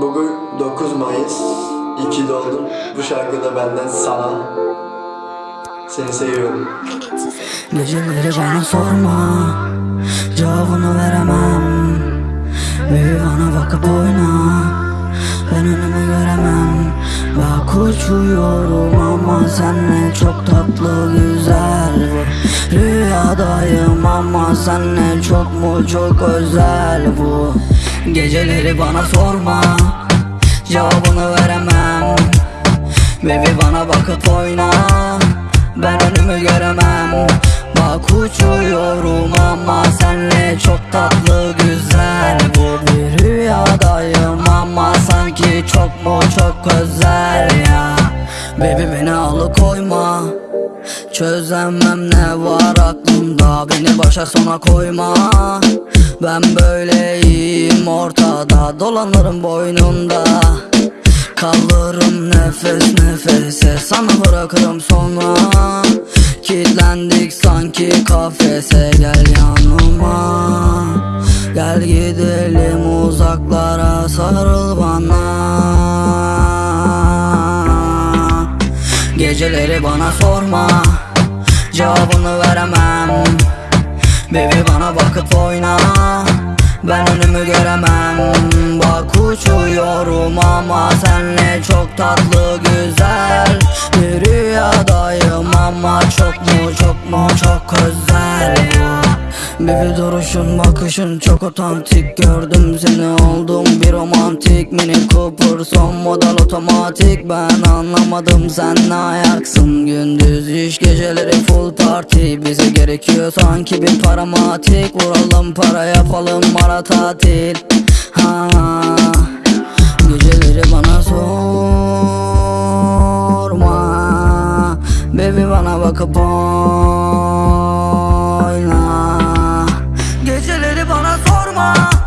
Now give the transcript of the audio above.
Bugün 9 Mayıs 2 doğdum. Bu şarkıda benden sana. Seni seviyorum. Geceleri bana sorma Cevabını veremem. Büyü bana bakıp oyna Ben önümü göremem. Bak uçuyorum ama senle çok tatlı güzel. Rüyadayım ama senle çok mu çok özel bu? Geceleri bana sorma Cevabını veremem. Baby bana bakıp oyna Ben önümü göremem. Bak uçuyorum ama senle çok tatlı güzel Bu. Bir rüyadayım ama sanki çok mu çok özel ya? Baby beni alıkoyma Çözemem ne var aklımda Beni başa sona koyma. Ben böyleyim ortada Dolanırım boynunda Kalırım nefes nefese Sana bırakırım sonra. Kilitlendik sanki kafese Gel yanıma. Gel gidelim uzaklara Sarıl Geceleri bana sorma Cevabını veremem. Baby bana bakıp oyna Ben önümü göremem. Bak uçuyorum ama senle çok tatlı güzel Bir rüyadayım ama çok mu Baby duruşun bakışın çok otantik. Gördüm seni oldum bir romantik. Mini Cooper son model otomatik. Ben anlamadım sen ne ayaksın? Gündüz iş geceleri full party. Bize gerekiyor sanki bir paramatik Vuralım para yapalım mara tatil. Ha. Geceleri bana sorma. Baby bana bakıp more.